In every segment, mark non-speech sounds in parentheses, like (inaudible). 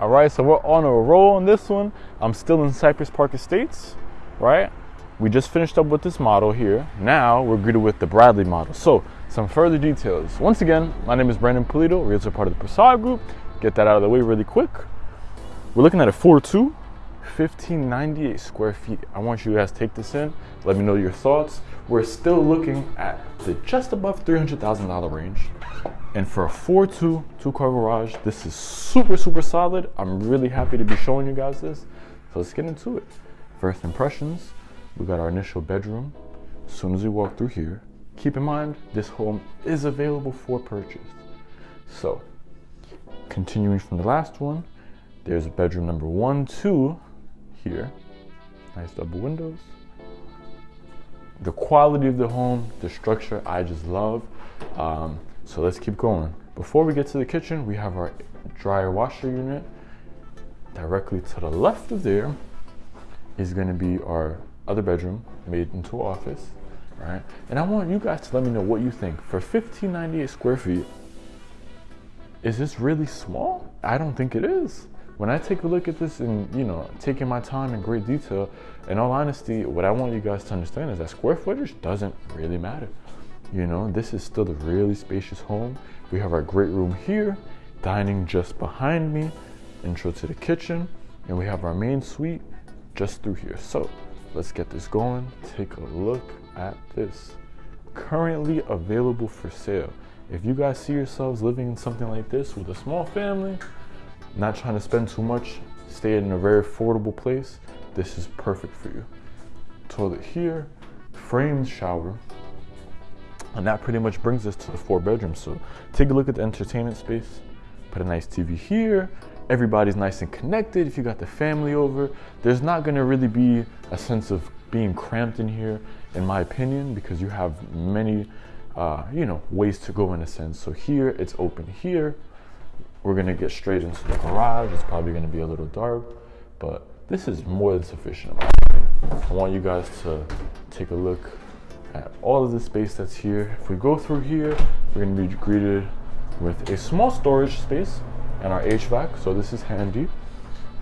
All right, so we're on a roll on this one. I'm still in Cypress Park Estates, right? We just finished up with this model here. Now we're greeted with the Bradley model. So some further details. Once again, my name is Brandon Polito, realtor part of the Prasad Group. Get that out of the way really quick. We're looking at a 4.2, 1598 square feet. I want you guys to take this in. Let me know your thoughts. We're still looking at the just above $300,000 range. And for a 4.2 two car garage, this is super, super solid. I'm really happy to be showing you guys this. So let's get into it. First impressions, we got our initial bedroom. As soon as we walk through here, keep in mind, this home is available for purchase. So continuing from the last one, there's bedroom number one, two here. Nice double windows. The quality of the home, the structure, I just love. Um, so let's keep going. Before we get to the kitchen, we have our dryer washer unit. Directly to the left of there is gonna be our other bedroom made into an office, right? And I want you guys to let me know what you think. For 1598 square feet, is this really small? I don't think it is. When I take a look at this and, you know, taking my time in great detail, in all honesty, what I want you guys to understand is that square footage doesn't really matter. You know, this is still a really spacious home. We have our great room here, dining just behind me, intro to the kitchen, and we have our main suite just through here. So let's get this going. Take a look at this. Currently available for sale. If you guys see yourselves living in something like this with a small family, not trying to spend too much, stay in a very affordable place, this is perfect for you. Toilet here, framed shower, and that pretty much brings us to the four bedrooms. So take a look at the entertainment space. Put a nice TV here. Everybody's nice and connected. If you got the family over, there's not gonna really be a sense of being cramped in here, in my opinion, because you have many, uh, you know, ways to go in a sense. So here, it's open here. We're gonna get straight into the garage. It's probably gonna be a little dark, but this is more than sufficient. I want you guys to take a look at all of the space that's here. If we go through here, we're gonna be greeted with a small storage space and our HVAC, so this is handy.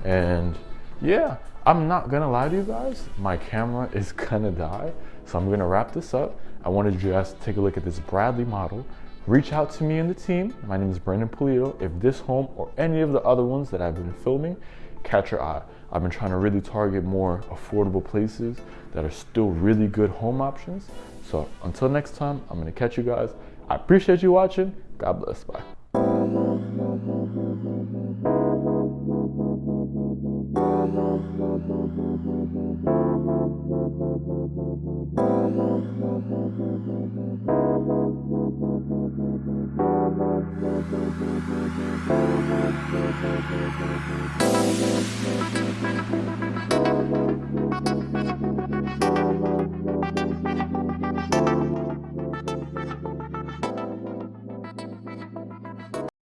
And yeah, I'm not gonna lie to you guys, my camera (laughs) is gonna die, so I'm gonna wrap this up. I wanted you guys to take a look at this Bradley model. Reach out to me and the team. My name is Brandon Polito. If this home or any of the other ones that I've been filming catch your eye. I've been trying to really target more affordable places that are still really good home options. So until next time, I'm gonna catch you guys. I appreciate you watching. God bless. Bye. (laughs) Thank you.